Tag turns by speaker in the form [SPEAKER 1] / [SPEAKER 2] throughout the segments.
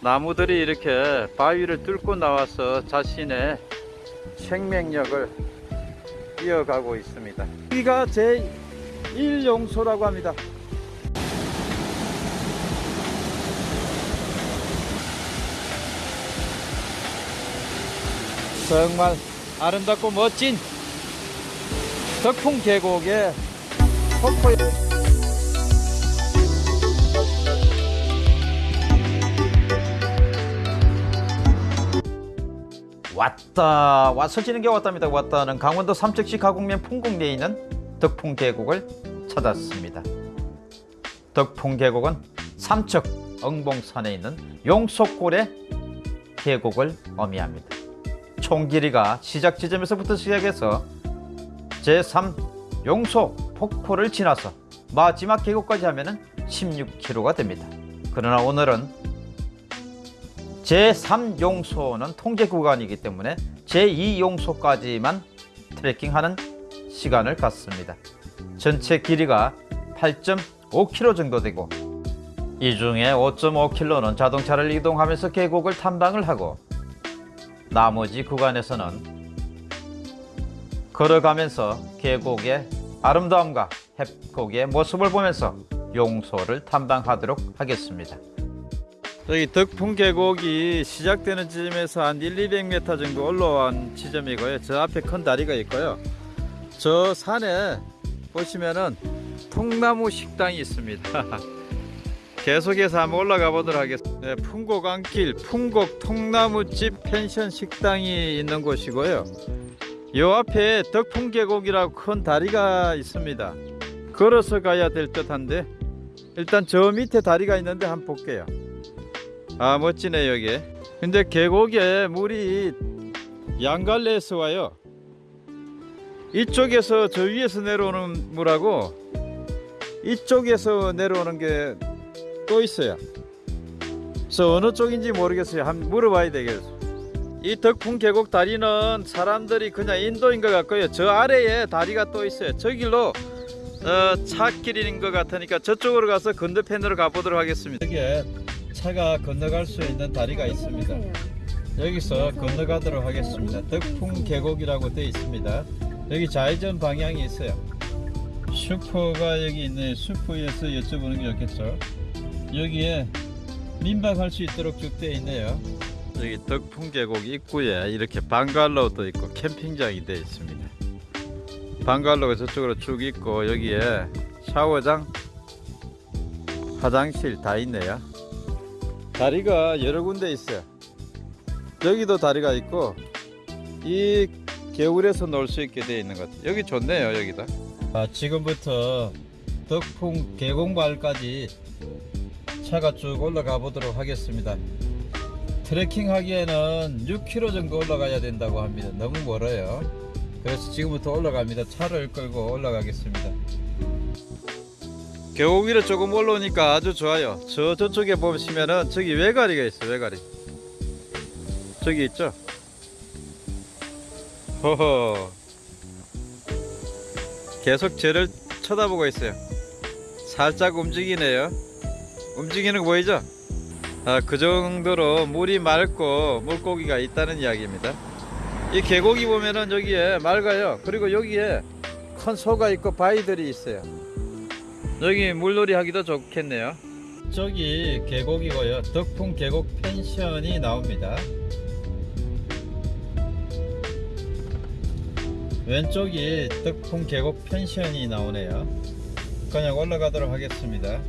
[SPEAKER 1] 나무들이 이렇게 바위를 뚫고 나와서 자신의 생명력을 이어가고 있습니다. 여기가 제 1용소라고 합니다. 정말 아름답고 멋진 덕풍 계곡의 폭포 왔다. 와서 지는 게 왔답니다. 왔다는 강원도 삼척시 가곡면 풍곡리에 있는 덕풍 계곡을 찾았습니다. 덕풍 계곡은 삼척 엉봉산에 있는 용속골의 계곡을 의미합니다. 총 길이가 시작 지점에서부터 시작해서 제3 용소 폭포를 지나서 마지막 계곡까지 하면 16km가 됩니다. 그러나 오늘은 제3용소는 통제 구간이기 때문에 제2용소까지만 트레킹하는 시간을 갖습니다. 전체 길이가 8.5km 정도 되고 이 중에 5.5km는 자동차를 이동하면서 계곡을 탐방을 하고 나머지 구간에서는 걸어가면서 계곡의 아름다움과 해곡의 모습을 보면서 용소를 탐방하도록 하겠습니다. 여기 덕풍 계곡이 시작되는 지점에서 한 1, 200m 정도 올라온 지점이고요. 저 앞에 큰 다리가 있고요. 저 산에 보시면은 통나무 식당이 있습니다. 계속해서 한번 올라가 보도록 하겠습니다. 네, 풍곡 안길, 풍곡 통나무집 펜션 식당이 있는 곳이고요. 요 앞에 덕풍 계곡이라고 큰 다리가 있습니다. 걸어서 가야 될 듯한데 일단 저 밑에 다리가 있는데 한번 볼게요. 아 멋지네 여기. 근데 계곡에 물이 양갈래에서 와요. 이쪽에서 저 위에서 내려오는 물하고 이쪽에서 내려오는 게 또 있어요. 그래서 어느 쪽인지 모르겠어요. 한번 물어봐야 되겠어요. 이 덕풍 계곡 다리는 사람들이 그냥 인도인 것 같고요. 저 아래에 다리가 또 있어요. 저 길로 어, 차 길인 것 같으니까 저쪽으로 가서 건너편으로 가보도록 하겠습니다. 여기에 차가 건너갈 수 있는 다리가 있습니다. 여기서 건너가도록 하겠습니다. 덕풍 계곡이라고 되어 있습니다. 여기 좌회전 방향이 있어요. 슈퍼가 여기 있네. 슈퍼에서 여쭤보는 게 좋겠죠. 여기에 민박할 수 있도록 쭉 되어 있네요. 여기 덕풍 계곡 입구에 이렇게 방갈로도 있고 캠핑장이 되어 있습니다. 방갈로가 저쪽으로 쭉 있고 여기에 샤워장, 화장실 다 있네요. 다리가 여러 군데 있어요. 여기도 다리가 있고 이 겨울에서 놀 수 있게 되어 있는 것 같아요. 여기 좋네요 여기다 아, 지금부터 덕풍 계곡마을까지 차가 쭉 올라가 보도록 하겠습니다. 트레킹 하기에는 6km 정도 올라가야 된다고 합니다. 너무 멀어요. 그래서 지금부터 올라갑니다. 차를 끌고 올라가겠습니다 계곡 위로 조금 올라오니까 아주 좋아요. 저 저쪽에 보시면은 저기 외가리가 있어요 외가리. 저기 있죠? 호호 계속 저를 쳐다보고 있어요. 살짝 움직이네요. 움직이는 거 보이죠? 아, 그 정도로 물이 맑고 물고기가 있다는 이야기입니다. 이 계곡이 보면은 여기에 맑아요. 그리고 여기에 큰 소가 있고 바위들이 있어요 여기 물놀이 하기도 좋겠네요. 저기 계곡이고요. 덕풍 계곡 펜션이 나옵니다. 왼쪽이 덕풍 계곡 펜션이 나오네요. 그냥 올라가도록 하겠습니다.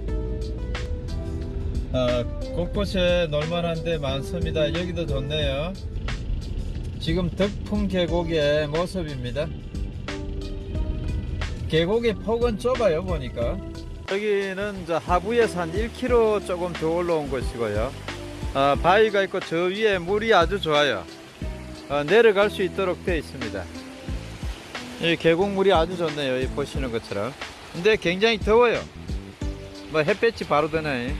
[SPEAKER 1] 아, 곳곳에 놀만한데 많습니다. 여기도 좋네요. 지금 덕풍 계곡의 모습입니다. 계곡의 폭은 좁아요 보니까 여기는 하부에서 한 1km 조금 더 올라온 곳이고요. 어, 바위가 있고 저 위에 물이 아주 좋아요. 어, 내려갈 수 있도록 되어 있습니다. 이 계곡물이 아주 좋네요 이 보시는 것처럼. 근데 굉장히 더워요. 뭐 햇볕이 바로 드네.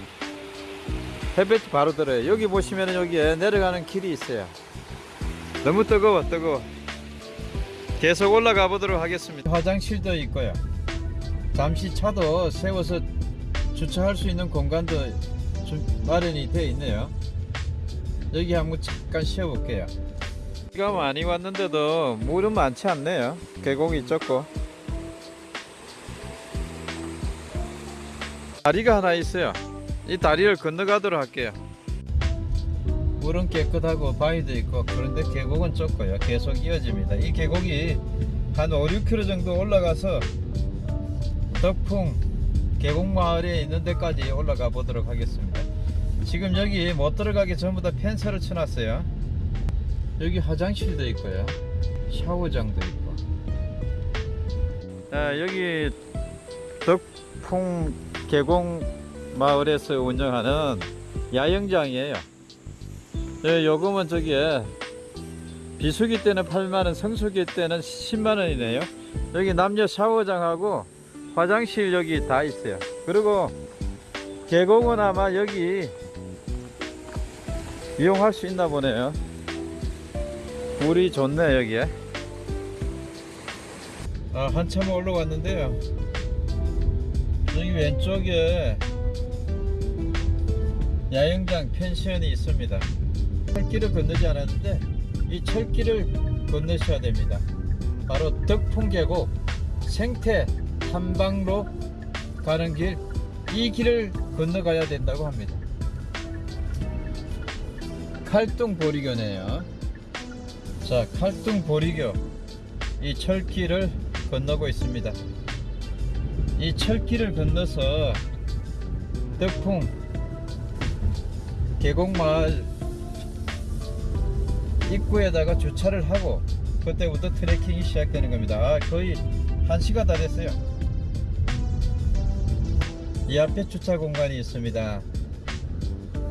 [SPEAKER 1] 햇볕이 바로 들어요. 여기 보시면 여기에 내려가는 길이 있어요. 너무 뜨거워 뜨거워. 계속 올라가 보도록 하겠습니다. 화장실도 있고요 잠시 차도 세워서 주차할 수 있는 공간도 좀 마련이 되어 있네요 여기 한번 잠깐 쉬어 볼게요. 비가 많이 왔는데도 물은 많지 않네요. 계곡이 적고. 다리가 하나 있어요. 이 다리를 건너가도록 할게요. 물은 깨끗하고 바위도 있고 그런데 계곡은 좁고요. 계속 이어집니다. 이 계곡이 한 5, 6km 정도 올라가서 덕풍 계곡 마을에 있는 데까지 올라가 보도록 하겠습니다. 지금 여기 못 들어가게 전부 다 펜스를 쳐놨어요. 여기 화장실도 있고요. 샤워장도 있고. 아, 여기 덕풍 계곡 마을에서 운영하는 야영장이에요. 네, 요금은 저기에 비수기 때는 8만원, 성수기 때는 10만원이네요. 여기 남녀 샤워장하고 화장실 여기 다 있어요. 그리고 계곡은 아마 여기 이용할 수 있나 보네요. 물이 좋네 여기에. 아 한참 올라왔는데요. 여기 왼쪽에 야영장 펜션이 있습니다. 철길을 건너지 않았는데 이 철길을 건너셔야 됩니다. 바로 덕풍계곡 생태 탐방로 가는 길 이 길을 건너가야 된다고 합니다. 칼동 보리교네요. 자, 칼동 보리교 이 철길을 건너고 있습니다. 이 철길을 건너서 덕풍 계곡마을 입구에다가 주차를 하고 그때부터 트레킹이 시작되는 겁니다. 아, 거의 한 시가 다 됐어요. 이 앞에 주차 공간이 있습니다.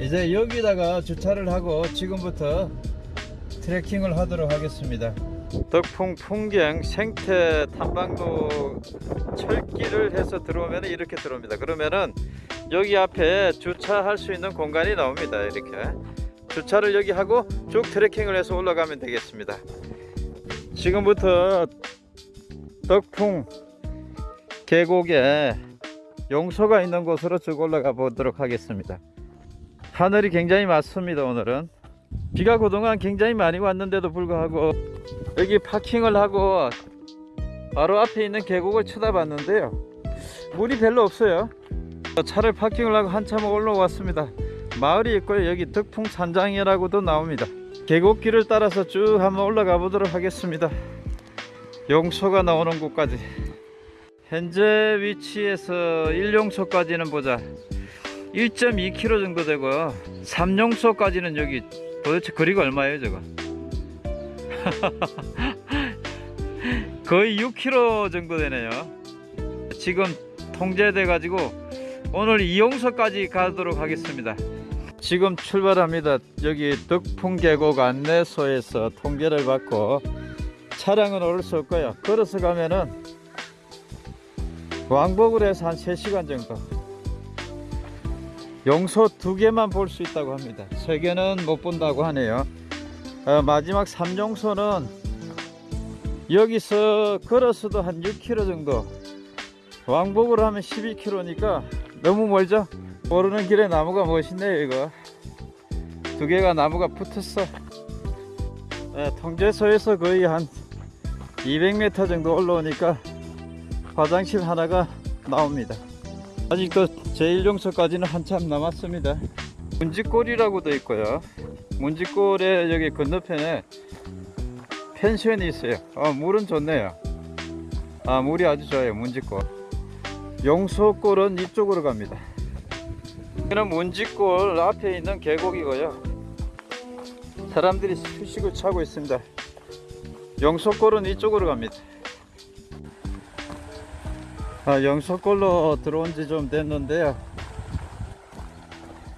[SPEAKER 1] 이제 여기다가 주차를 하고 지금부터 트레킹을 하도록 하겠습니다. 덕풍 풍경 생태 탐방로 철길을 해서 들어오면 이렇게 들어옵니다. 그러면은 여기 앞에 주차할 수 있는 공간이 나옵니다. 이렇게 주차를 여기 하고 쭉 트레킹을 해서 올라가면 되겠습니다. 지금부터 덕풍 계곡에 용소가 있는 곳으로 쭉 올라가 보도록 하겠습니다. 하늘이 굉장히 맑습니다. 오늘은 비가 그동안 굉장히 많이 왔는데도 불구하고 여기 파킹을 하고 바로 앞에 있는 계곡을 쳐다봤는데요. 물이 별로 없어요. 차를 파킹을 하고 한참 올라왔습니다. 마을이 있고요. 여기 덕풍 산장이라고도 나옵니다. 계곡길을 따라서 쭉 한번 올라가 보도록 하겠습니다. 용소가 나오는 곳까지. 현재 위치에서 1용소까지는 보자. 1.2km 정도 되고요. 3용소까지는 여기 도대체 거리가 얼마예요, 저거? 거의 6km 정도 되네요. 지금 통제돼 가지고 오늘 이용소까지 가도록 하겠습니다. 지금 출발합니다. 여기 덕풍계곡 안내소에서 통제를 받고 차량은 오를 수 없고요. 걸어서 가면은 왕복으로 해서 한 3시간 정도. 용소 두 개만 볼 수 있다고 합니다. 세 개는 못 본다고 하네요. 어, 마지막 3용소는 여기서 걸어서도 한 6km 정도. 왕복으로 하면 12km니까 너무 멀죠? 오르는 길에 나무가 멋있네요 이거 두 개가 나무가 붙었어 네, 통제소에서 거의 한 200m 정도 올라오니까 화장실 하나가 나옵니다 아직도 제1용소까지는 한참 남았습니다 문지골이라고 도 있고요 문지골에 여기 건너편에 펜션이 있어요 어, 물은 좋네요 아 물이 아주 좋아요 문지골 용소골은 이쪽으로 갑니다. 여기는 문지골 앞에 있는 계곡이고요. 사람들이 휴식을 차고 있습니다. 용소골은 이쪽으로 갑니다. 아, 용소골로 들어온 지 좀 됐는데요.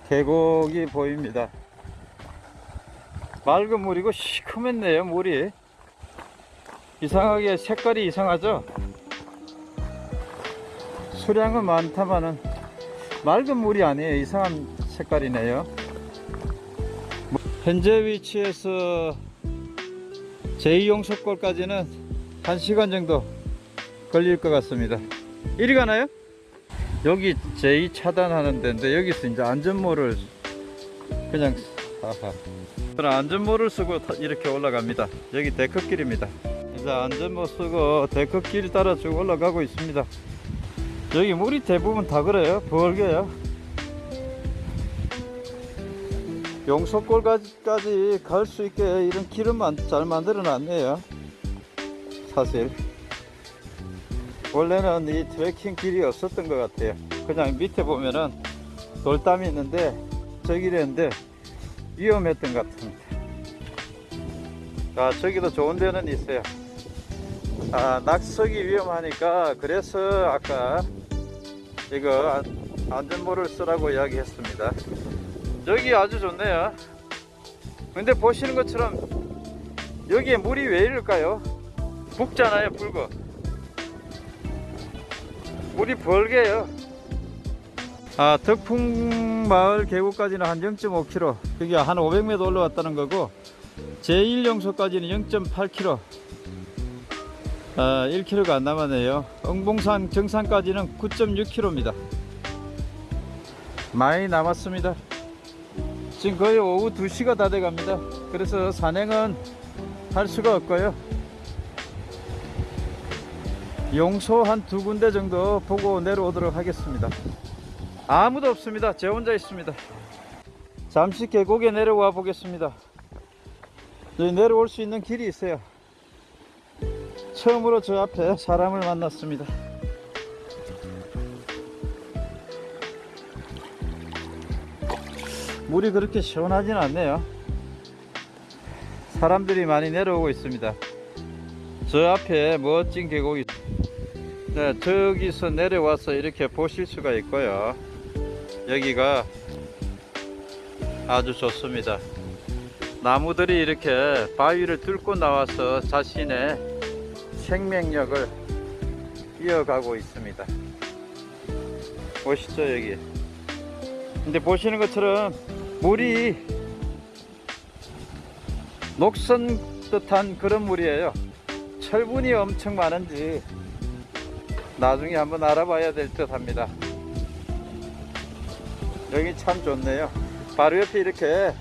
[SPEAKER 1] 계곡이 보입니다. 맑은 물이고 시커멓네요, 물이. 이상하게 색깔이 이상하죠? 수량은 많다마는 맑은 물이 아니에요. 이상한 색깔이네요. 현재 위치에서 제2용석골까지는 1시간 정도 걸릴 것 같습니다. 이리 가나요? 여기 제2 차단하는 데인데 여기서 이제 안전모를 그냥. 저는 안전모를 쓰고 타- 이렇게 올라갑니다. 여기 데크길입니다. 이제 안전모 쓰고 데크길 따라 쭉 올라가고 있습니다. 여기 물이 대부분 다 그래요. 벌게요. 용석골까지 갈 수 있게 이런 길은 만- 잘 만들어 놨네요. 사실. 원래는 이 트레킹 길이 없었던 것 같아요. 그냥 밑에 보면은 돌담이 있는데 저 길이었는데 위험했던 것 같습니다. 아, 저기도 좋은 데는 있어요. 아, 낙석이 위험하니까 그래서 아까 이거 안- 안전모를 쓰라고 이야기했습니다. 여기 아주 좋네요. 근데 보시는 것처럼 여기에 물이 왜 이럴까요? 붓잖아요, 붉어. 물이 벌게요. 아, 덕풍 마을 계곡까지는 한 0.5km. 그게 한 500m 올라왔다는 거고, 제1용소까지는 0.8km. 아, 1km가 안 남았네요. 응봉산 정상까지는 9.6km입니다. 많이 남았습니다. 지금 거의 오후 2시가 다 돼 갑니다. 그래서 산행은 할 수가 없고요. 용소 한 두 군데 정도 보고 내려오도록 하겠습니다. 아무도 없습니다. 제 혼자 있습니다. 잠시 계곡에 내려와 보겠습니다. 내려올 수 있는 길이 있어요. 처음으로 저 앞에 사람을 만났습니다. 물이 그렇게 시원하진 않네요. 사람들이 많이 내려오고 있습니다. 저 앞에 멋진 계곡이 네, 저기서 내려와서 이렇게 보실 수가 있고요. 여기가 아주 좋습니다. 나무들이 이렇게 바위를 뚫고 나와서 자신의 생명력을 이어가고 있습니다. 멋있죠, 여기. 근데 보시는 것처럼 물이 녹슨 듯한 그런 물이에요. 철분이 엄청 많은지 나중에 한번 알아봐야 될 듯 합니다. 여기 참 좋네요. 바로 옆에 이렇게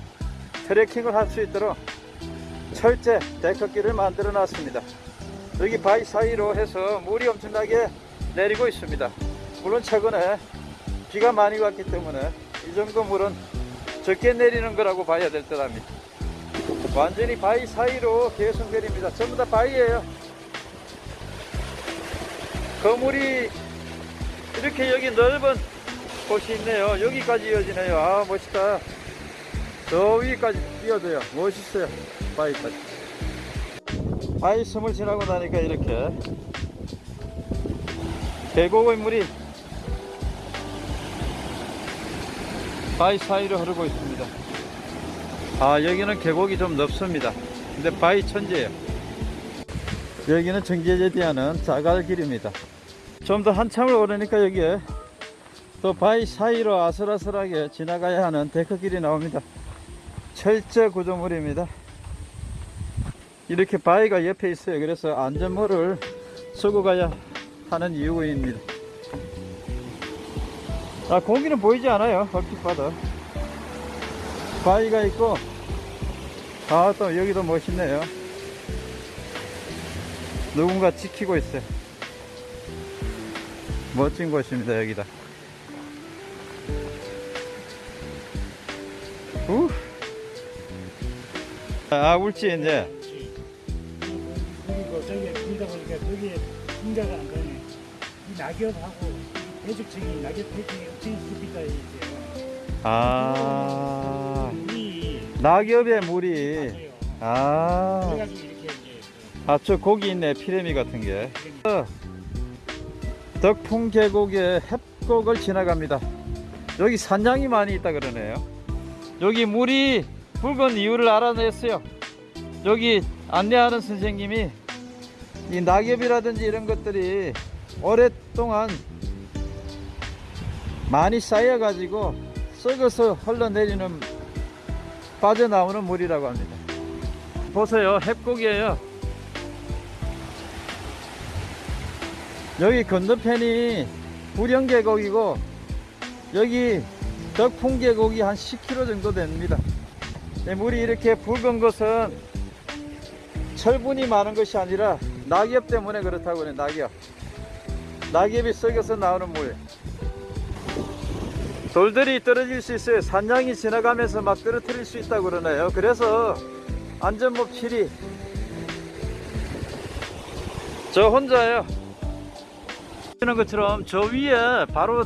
[SPEAKER 1] 트레킹을 할 수 있도록 철제 데크길을 만들어 놨습니다. 여기 바위 사이로 해서 물이 엄청나게 내리고 있습니다. 물론 최근에 비가 많이 왔기 때문에 이 정도 물은 적게 내리는 거라고 봐야 될 듯 합니다. 완전히 바위 사이로 계속 내립니다. 전부 다 바위예요. 거물이 이렇게 여기 넓은 곳이 있네요. 여기까지 이어지네요. 아 멋있다. 저 위까지 뛰어져요. 멋있어요. 바위까지. 바위 섬을 지나고 나니까 이렇게 계곡의 물이 바위 사이로 흐르고 있습니다. 아 여기는 계곡이 좀 넓습니다. 근데 바위 천지예요. 여기는 정제제대하는 자갈길입니다. 좀 더 한참을 오르니까 여기에 또 바위 사이로 아슬아슬하게 지나가야 하는 데크길이 나옵니다. 철제 구조물입니다. 이렇게 바위가 옆에 있어요. 그래서 안전모를 쓰고 가야 하는 이유입니다. 아, 고기는 보이지 않아요. 얼핏 봐도. 바위가 있고, 아, 또 여기도 멋있네요. 누군가 지키고 있어요. 멋진 곳입니다, 여기다. 우. 아, 울지, 이제.
[SPEAKER 2] 그리고 저기 불다 보니까 저기 풍자가 안 가네. 이 낙엽하고 대적적인 낙엽 패킹이 엄청 깊이가 있어요.
[SPEAKER 1] 아,
[SPEAKER 2] 물이
[SPEAKER 1] 낙엽의 물이.
[SPEAKER 2] 맞아요.
[SPEAKER 1] 아,
[SPEAKER 2] 그래가지고 이렇게 이제
[SPEAKER 1] 아, 저 고기 있네, 피레미 같은 게. 어, 덕풍 계곡의 협곡을 지나갑니다. 여기 산양이 많이 있다 그러네요. 여기 물이 붉은 이유를 알아냈어요. 여기 안내하는 선생님이 이 낙엽이라든지 이런 것들이 오랫동안 많이 쌓여 가지고 썩어서 흘러내리는 빠져나오는 물이라고 합니다. 보세요, 협곡이에요. 여기 건너편이 부령 계곡이고 여기 덕풍 계곡이 한 10km 정도 됩니다. 이 물이 이렇게 붉은 것은 철분이 많은 것이 아니라 낙엽 때문에 그렇다고 그래 낙엽. 낙엽이 썩어서 나오는 물. 돌들이 떨어질 수 있어요. 산양이 지나가면서 막 떨어뜨릴 수 있다고 그러네요? 그래서 안전모 필히 저 혼자예요 보시는 것처럼 저 위에 바로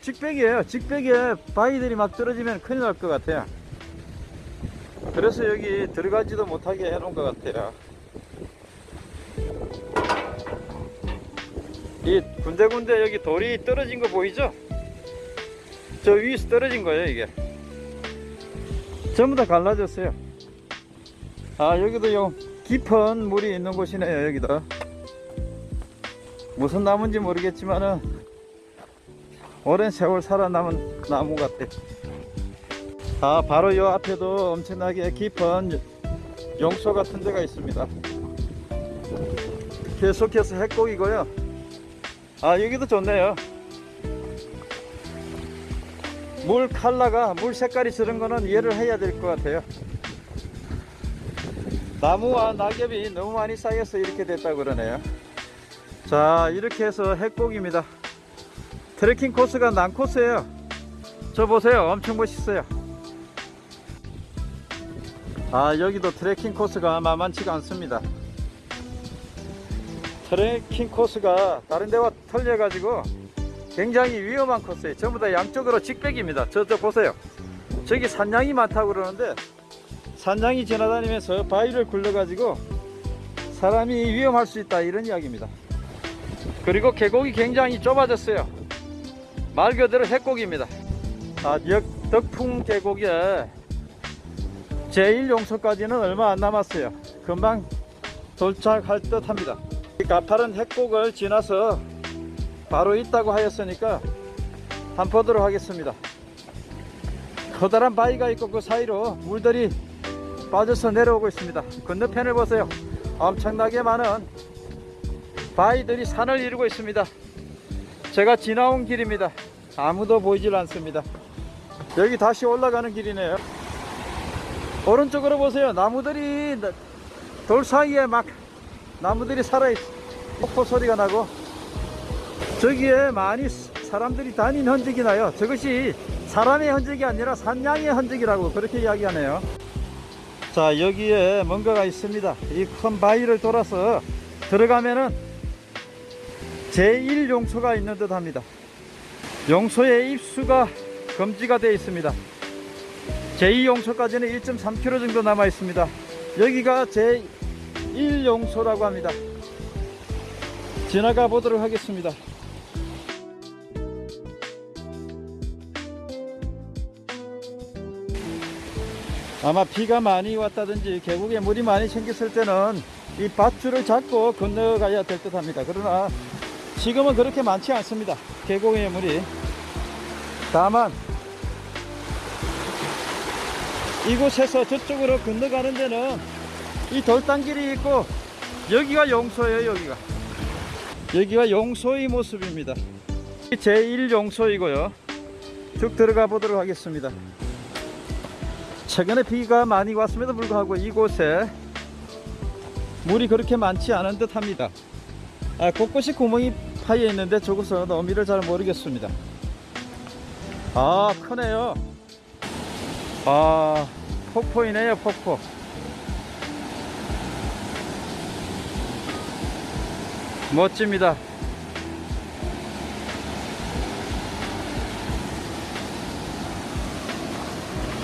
[SPEAKER 1] 직백이에요. 직백에 바위들이 막 떨어지면 큰일 날 것 같아요. 그래서 여기 들어가지도 못하게 해놓은 것 같아요. 이 군데군데 여기 돌이 떨어진 거 보이죠? 저 위에서 떨어진 거예요 이게. 전부 다 갈라졌어요. 아 여기도 요 깊은 물이 있는 곳이네요 여기도 무슨 나무인지 모르겠지만은 오랜 세월 살아남은 나무 같아. 아 바로 요 앞에도 엄청나게 깊은 용소 같은 데가 있습니다. 계속해서 핵곡이고요. 아 여기도 좋네요. 물 칼라가 물 색깔이 저런 거는 이해를 해야 될 것 같아요. 나무와 낙엽이 너무 많이 쌓여서 이렇게 됐다고 그러네요 자 이렇게 해서 핵곡입니다. 트레킹 코스가 난 코스예요. 저 보세요. 엄청 멋있어요. 아 여기도 트레킹 코스가 만만치가 않습니다. 트레킹 코스가 다른 데와 틀려 가지고 굉장히 위험한 코스예요. 전부 다 양쪽으로 직백입니다. 저쪽 보세요. 저기 산양이 많다고 그러는데 산양이 지나다니면서 바위를 굴러 가지고 사람이 위험할 수 있다 이런 이야기입니다 그리고 계곡이 굉장히 좁아졌어요. 말 그대로 핵곡입니다. 아, 역 덕풍 계곡에 제1용소까지는 얼마 안 남았어요. 금방 도착할 듯 합니다. 이 가파른 핵곡을 지나서 바로 있다고 하였으니까 한번 보도록 하겠습니다. 커다란 바위가 있고 그 사이로 물들이 빠져서 내려오고 있습니다. 건너편을 보세요. 엄청나게 많은 바위들이 산을 이루고 있습니다. 제가 지나온 길입니다. 아무도 보이질 않습니다. 여기 다시 올라가는 길이네요. 오른쪽으로 보세요. 나무들이 돌 사이에 막 나무들이 살아있어. 폭포 소리가 나고. 저기에 많이 사람들이 다닌 흔적이 나요. 저것이 사람의 흔적이 아니라 산양의 흔적이라고 그렇게 이야기하네요. 자 여기에 뭔가가 있습니다. 이 큰 바위를 돌아서 들어가면은 제1용소가 있는 듯 합니다. 용소의 입수가 금지가 되어 있습니다. 제2용소까지는 1.3km 정도 남아 있습니다. 여기가 제1용소라고 합니다. 지나가 보도록 하겠습니다. 아마 비가 많이 왔다든지 계곡에 물이 많이 생겼을 때는 이 밧줄을 잡고 건너가야 될 듯 합니다. 그러나 지금은 그렇게 많지 않습니다. 계곡의 물이. 다만 이곳에서 저쪽으로 건너가는 데는 이 돌단길이 있고 여기가 용소예요 여기가. 여기가 용소의 모습입니다. 제1용소이고요. 쭉 들어가 보도록 하겠습니다. 최근에 비가 많이 왔음에도 불구하고 이곳에 물이 그렇게 많지 않은 듯 합니다. 아, 곳곳이 구멍이 파여 있는데 저곳은 어미를 잘 모르겠습니다. 아 크네요. 아 폭포이네요 폭포. 멋집니다.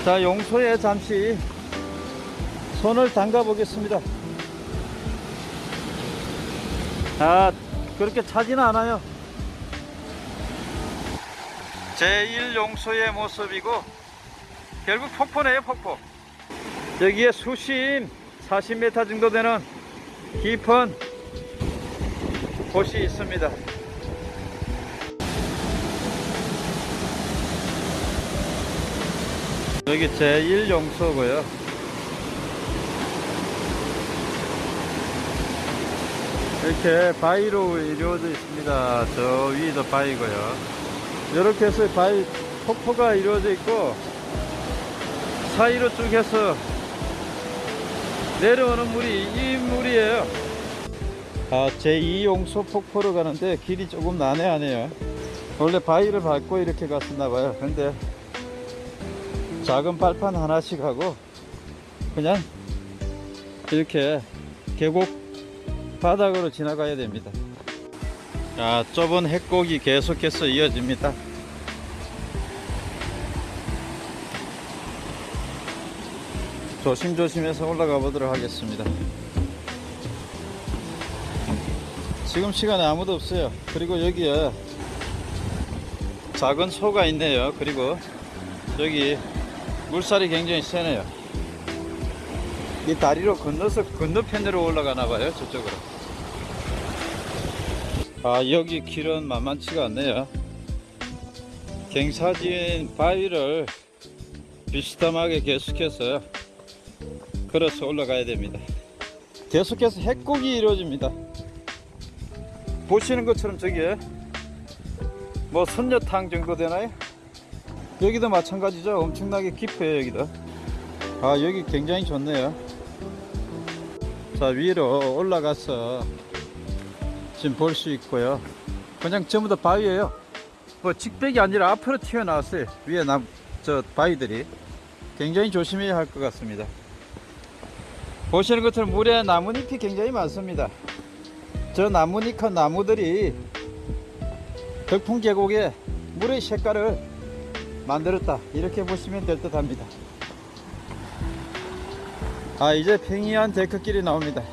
[SPEAKER 1] 자 용소에 잠시. 손을 담가 보겠습니다. 아 그렇게 차지는 않아요. 제1용소의 모습이고 결국 폭포네요 폭포. 여기에 수심 40m 정도 되는 깊은 곳이 있습니다. 여기 제1용소고요 이렇게 바위로 이루어져 있습니다 저 위도 바위고요 이렇게 해서 바위 폭포가 이루어져 있고 사이로 쭉 해서 내려오는 물이 이 물이에요. 아, 제2용소 폭포로 가는데 길이 조금 난해하네요. 원래 바위를 밟고 이렇게 갔었나봐요. 근데 작은 발판 하나씩 하고 그냥 이렇게 계곡 바닥으로 지나가야 됩니다. 자, 좁은 핵곡이 계속해서 이어집니다. 조심조심해서 올라가 보도록 하겠습니다. 지금 시간에 아무도 없어요. 그리고 여기에 작은 소가 있네요. 그리고 여기 물살이 굉장히 세네요. 이 다리로 건너서 건너편으로 올라가나 봐요. 저쪽으로. 아, 여기 길은 만만치가 않네요. 갱사진 바위를 비스듬하게 계속해서 걸어서 올라가야 됩니다. 계속해서 핵곡이 이루어집니다. 보시는 것처럼 저기에 뭐 선녀탕 정도 되나요? 여기도 마찬가지죠. 엄청나게 깊어요, 여기도. 아, 여기 굉장히 좋네요. 자, 위로 올라가서 지금 볼 수 있고요. 그냥 전부 다 바위예요. 뭐 직백이 아니라 앞으로 튀어나왔어요. 위에 남, 저 바위들이. 굉장히 조심해야 할 것 같습니다. 보시는 것처럼 물에 나뭇잎이 굉장히 많습니다. 저 나뭇잎한 나무들이 덕풍 계곡에 물의 색깔을 만들었다. 이렇게 보시면 될 듯 합니다. 아, 이제 평이한 데크길이 나옵니다.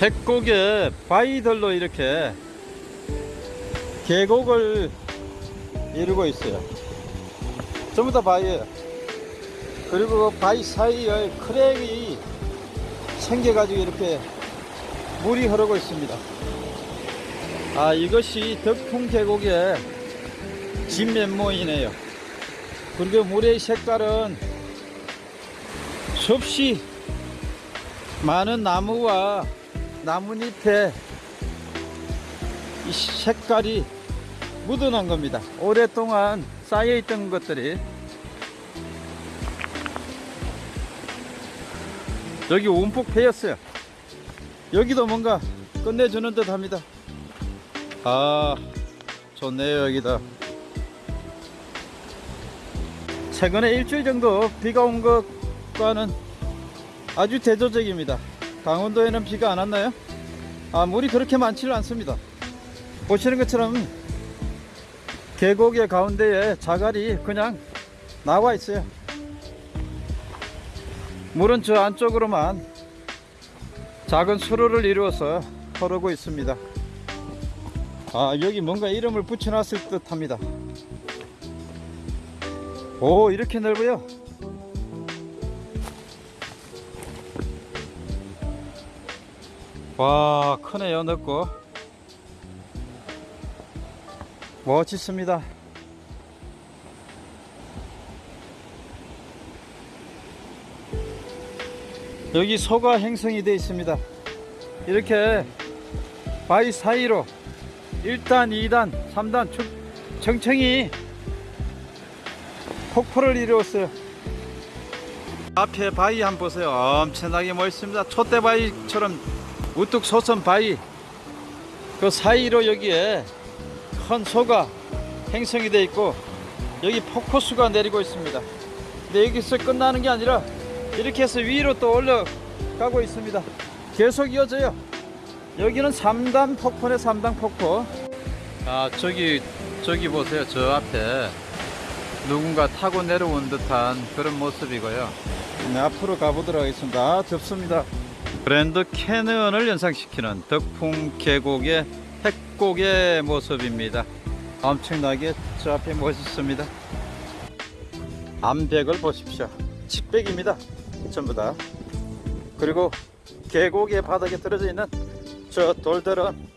[SPEAKER 1] 핵곡에 바위들로 이렇게 계곡을 이루고 있어요. 전부 다 바위예요. 그리고 그 바위 사이에 크랙이 생겨가지고 이렇게 물이 흐르고 있습니다. 아, 이것이 덕풍 계곡의 진면모이네요. 그리고 물의 색깔은 수없이 많은 나무와 나뭇잎에 이 색깔이 묻어난 겁니다. 오랫동안 쌓여있던 것들이 여기 움푹 패였어요. 여기도 뭔가 끝내주는 듯 합니다. 아, 좋네요, 여기다. 최근에 일주일 정도 비가 온것 과는 아주 대조적입니다. 강원도에는 비가 안 왔나요? 아, 물이 그렇게 많지는 않습니다. 보시는 것처럼 계곡의 가운데에 자갈이 그냥 나와 있어요. 물은 저 안쪽으로만 작은 수로를 이루어서 흐르고 있습니다. 아, 여기 뭔가 이름을 붙여놨을 듯 합니다. 오, 이렇게 넓어요. 와, 크네요, 넓고. 멋있습니다. 여기 소가 행성이 되어 있습니다. 이렇게 바위 사이로 1단, 2단, 3단 쭉 청청이 폭포를 이루었어요. 앞에 바위 한번 보세요. 엄청나게 멋있습니다. 촛대 바위처럼 우뚝 솟은 바위. 그 사이로 여기에 큰 소가 행성이 되어 있고 여기 폭포수가 내리고 있습니다. 근데 여기서 끝나는 게 아니라 이렇게 해서 위로 또 올라가고 있습니다. 계속 이어져요. 여기는 3단 폭포네 3단 폭포. 아 저기 저기 보세요. 저 앞에 누군가 타고 내려온 듯한 그런 모습이고요. 네, 앞으로 가보도록 하겠습니다. 아, 덥습니다. 브랜드 캐넌을 연상시키는 덕풍 계곡의 핵곡의 모습입니다. 엄청나게 저 앞에 멋있습니다. 암백을 보십시오. 칡백입니다. 전부 다. 그리고 계곡의 바닥에 떨어져 있는 저 돌들은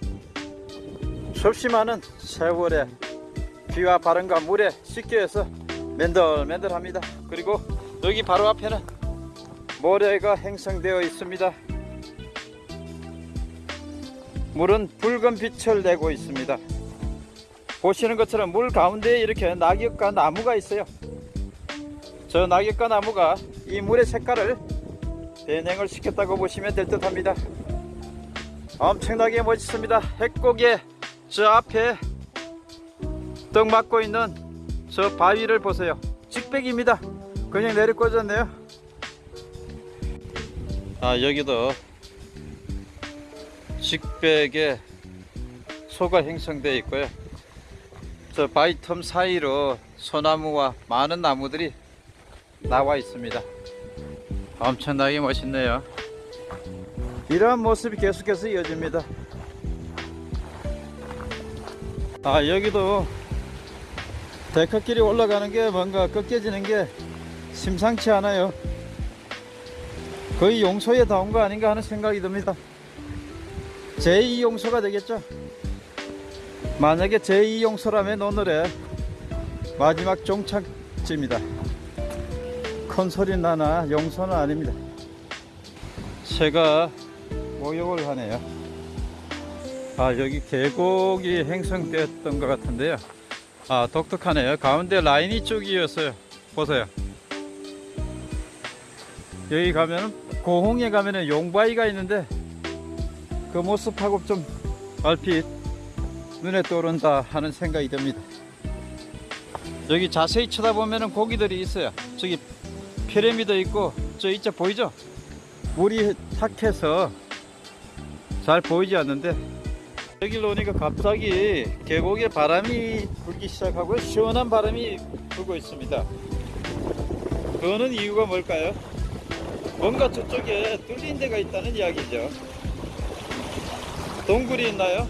[SPEAKER 1] 수없이 많은 세월에 비와 바람과 물에 씻겨서 맨들맨들합니다. 그리고 여기 바로 앞에는 모래가 형성되어 있습니다. 물은 붉은 빛을 내고 있습니다. 보시는 것처럼 물 가운데에 이렇게 낙엽과 나무가 있어요. 저 낙엽과 나무가 이 물의 색깔을 변형을 시켰다고 보시면 될 듯 합니다. 엄청나게 멋있습니다. 핵고개 저 앞에 떡 맞고 있는 저 바위를 보세요. 직백입니다. 그냥 내려 꽂았네요. 아 여기도 직백에 소가 형성되어 있고요. 저 바위 틈 사이로 소나무와 많은 나무들이 나와 있습니다. 엄청나게 멋있네요. 이러한 모습이 계속해서 이어집니다. 아 여기도 데크길이 올라가는 게 뭔가 꺾여지는 게 심상치 않아요. 거의 용소에 닿은 거 아닌가 하는 생각이 듭니다. 제2 용소가 되겠죠. 만약에 제2 용소라면 오늘의 마지막 종착지입니다. 큰 소리 나나 용소는 아닙니다. 새가 모욕을 하네요. 아 여기 계곡이 행성되었던 것 같은데요. 아 독특하네요. 가운데 라인이 쭉이었어요. 보세요. 여기 가면은 고홍에 가면은 용바위가 있는데 그 모습하고 좀 얼핏 눈에 떠오른다 하는 생각이 듭니다. 여기 자세히 쳐다보면은 고기들이 있어요. 저기 피라미드 있고 저 이쪽 보이죠? 물이 탁해서 잘 보이지 않는데 여기로 오니까 갑자기 계곡에 바람이 불기 시작하고 시원한 바람이 불고 있습니다. 그거는 이유가 뭘까요? 뭔가 저쪽에 뚫린 데가 있다는 이야기죠. 동굴이 있나요?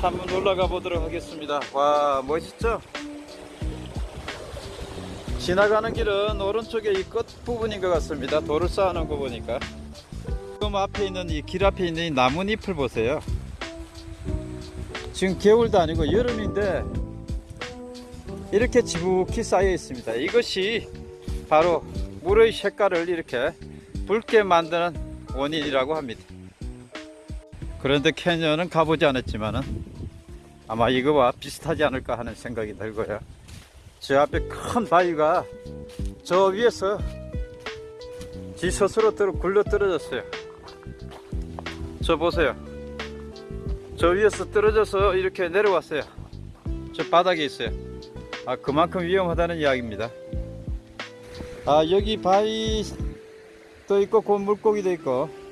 [SPEAKER 1] 한번 올라가 보도록 하겠습니다. 와 멋있죠? 지나가는 길은 오른쪽에 이 끝 부분인 것 같습니다. 돌을 쌓아놓은 거 보니까. 지금 앞에 있는 이 길 앞에 있는 이 나뭇잎을 보세요. 지금 겨울도 아니고 여름인데 이렇게 지북히 쌓여 있습니다. 이것이 바로 물의 색깔을 이렇게 붉게 만드는 원인이라고 합니다. 그런데 캐년은 가보지 않았지만은 아마 이거와 비슷하지 않을까 하는 생각이 들고요. 저 앞에 큰 바위가 저 위에서 지 스스로 굴러 떨어졌어요. 저 보세요. 저 위에서 떨어져서 이렇게 내려왔어요. 저 바닥에 있어요. 아, 그만큼 위험하다는 이야기입니다. 아, 여기 바위도 있고, 곧 물고기도 있고.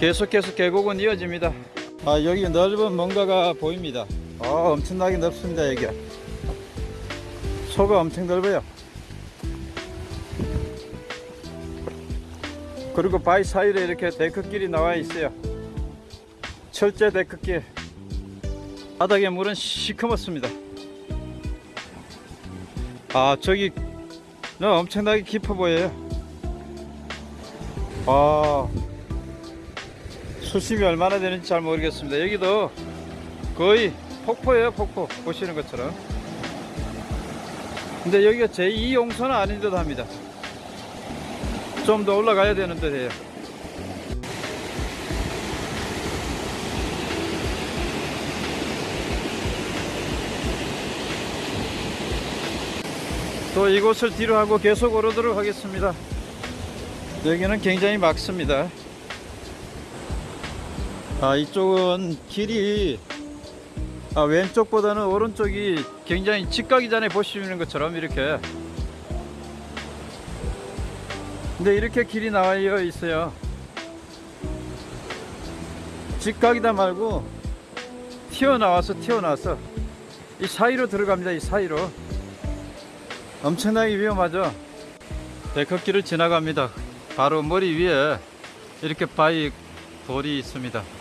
[SPEAKER 1] 계속해서 계곡은 이어집니다. 아, 여기 넓은 뭔가가 보입니다. 아, 엄청나게 넓습니다, 여기. 소가 엄청 넓어요. 그리고 바위 사이에 이렇게 데크길이 나와 있어요. 철제 데크길. 바닥의 물은 시커멓습니다. 아, 저기, 너 엄청나게 깊어 보여요. 아, 수심이 얼마나 되는지 잘 모르겠습니다. 여기도 거의 폭포예요, 폭포. 보시는 것처럼. 근데 여기가 제2 용소는 아닌 듯 합니다. 좀 더 올라가야 되는데 해요. 또 이곳을 뒤로 하고 계속 오르도록 하겠습니다. 여기는 굉장히 막습니다. 아, 이쪽은 길이 아, 왼쪽보다는 오른쪽이 굉장히 직각이 전에 보시는 것처럼 이렇게. 근데 이렇게 길이 나와 있어요. 직각이다 말고 튀어나와서 튀어나와서 이 사이로 들어갑니다 이 사이로. 엄청나게 위험하죠? 데크길을 지나갑니다. 바로 머리 위에 이렇게 바위 돌이 있습니다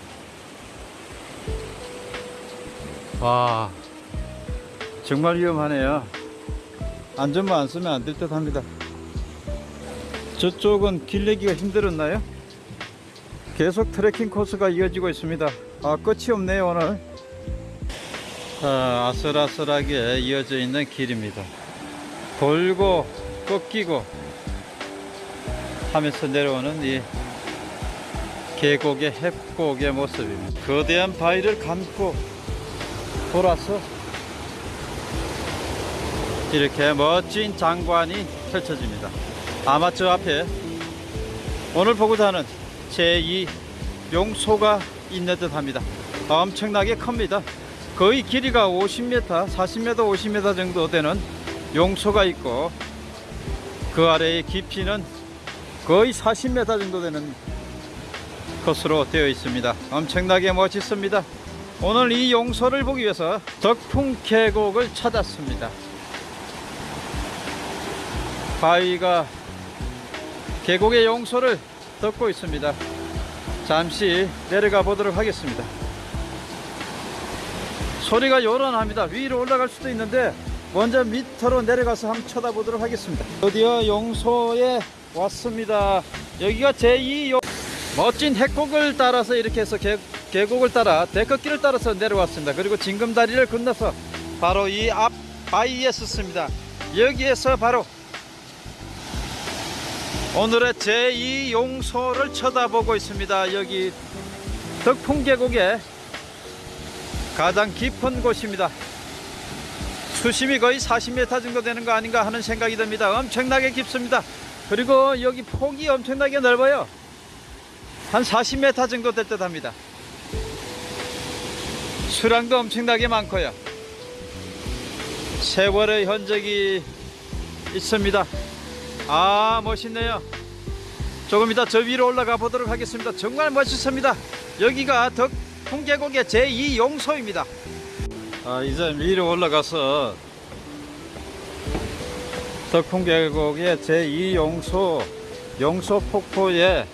[SPEAKER 1] 와 정말 위험하네요. 안전만 안 쓰면 안 될 듯 합니다. 저쪽은 길 내기가 힘들었나요? 계속 트레킹 코스가 이어지고 있습니다. 아 끝이 없네요 오늘. 아, 아슬아슬하게 이어져 있는 길입니다. 돌고 꺾이고 하면서 내려오는 이 계곡의 협곡의 모습입니다. 거대한 바위를 감고 돌아서 이렇게 멋진 장관이 펼쳐집니다. 아마 저 앞에 오늘 보고자 하는 제2 용소가 있는 듯 합니다. 엄청나게 큽니다. 거의 길이가 50m, 40m, 50m 정도 되는 용소가 있고 그 아래의 깊이는 거의 40m 정도 되는 것으로 되어 있습니다. 엄청나게 멋있습니다. 오늘 이 용소를 보기 위해서 덕풍 계곡을 찾았습니다. 바위가 계곡의 용소를 덮고 있습니다. 잠시 내려가 보도록 하겠습니다. 소리가 요란합니다. 위로 올라갈 수도 있는데 먼저 밑으로 내려가서 한번 쳐다보도록 하겠습니다. 드디어 용소에 왔습니다. 여기가 제2 용... 멋진 해곡을 따라서 이렇게 해서 계, 계곡을 따라 데크길을 따라서 내려왔습니다. 그리고 징금다리를 건너서 바로 이 앞 바위에 섰습니다. 여기에서 바로 오늘의 제2 용소를 쳐다보고 있습니다. 여기 덕풍계곡의 가장 깊은 곳입니다. 수심이 거의 40m 정도 되는 거 아닌가 하는 생각이 듭니다. 엄청나게 깊습니다. 그리고 여기 폭이 엄청나게 넓어요. 한 40m 정도 될 듯 합니다. 수량도 엄청나게 많고요. 세월의 흔적이 있습니다. 아 멋있네요. 조금 이따 저 위로 올라가 보도록 하겠습니다. 정말 멋있습니다. 여기가 덕 풍계곡의 제2 용소입니다. 아, 이제 위로 올라가서 덕풍계곡의 제2 용소 용소 폭포의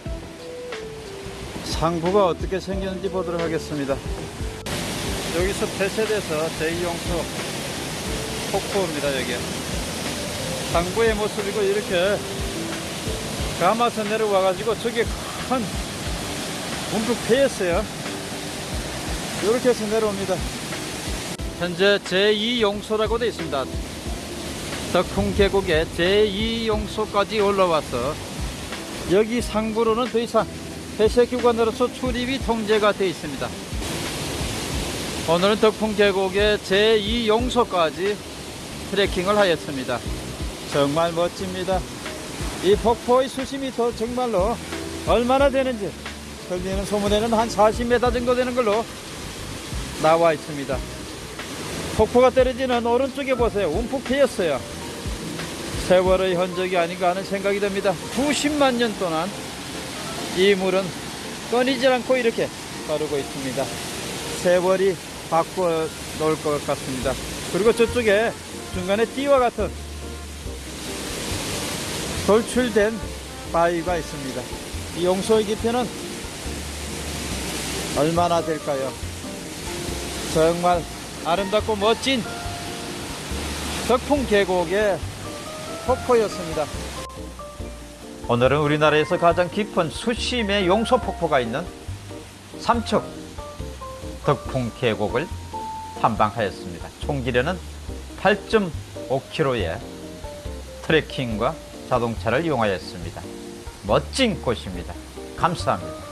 [SPEAKER 1] 상부가 어떻게 생겼는지 보도록 하겠습니다. 여기서 폐쇄돼서 제2 용소 폭포입니다. 여기 상부의 모습이고 이렇게 감아서 내려와 가지고 저기 큰 움푹 패였어요. 이렇게 해서 내려옵니다. 현재 제2용소라고 되어 있습니다. 덕풍 계곡의 제2용소까지 올라와서 여기 상부로는 더 이상 폐쇄 기관으로서 출입이 통제가 되어 있습니다. 오늘은 덕풍 계곡의 제2용소까지 트레킹을 하였습니다. 정말 멋집니다. 이 폭포의 수심이 더 정말로 얼마나 되는지 들리는 소문에는 한 40m 정도 되는 걸로 나와 있습니다. 폭포가 떨어지는 오른쪽에 보세요. 움푹 패였어요. 세월의 흔적이 아닌가 하는 생각이 듭니다. 90만 년 동안 이 물은 끊이질 않고 이렇게 흐르고 있습니다. 세월이 바꿔 놓을 것 같습니다. 그리고 저쪽에 중간에 띠와 같은 돌출된 바위가 있습니다. 이 용소의 깊이는 얼마나 될까요? 정말 아름답고 멋진 덕풍 계곡의 폭포였습니다. 오늘은 우리나라에서 가장 깊은 수심의 용소 폭포가 있는 삼척 덕풍 계곡을 탐방하였습니다. 총 길이는 8.5km의 트레킹과 자동차를 이용하였습니다. 멋진 곳입니다. 감사합니다.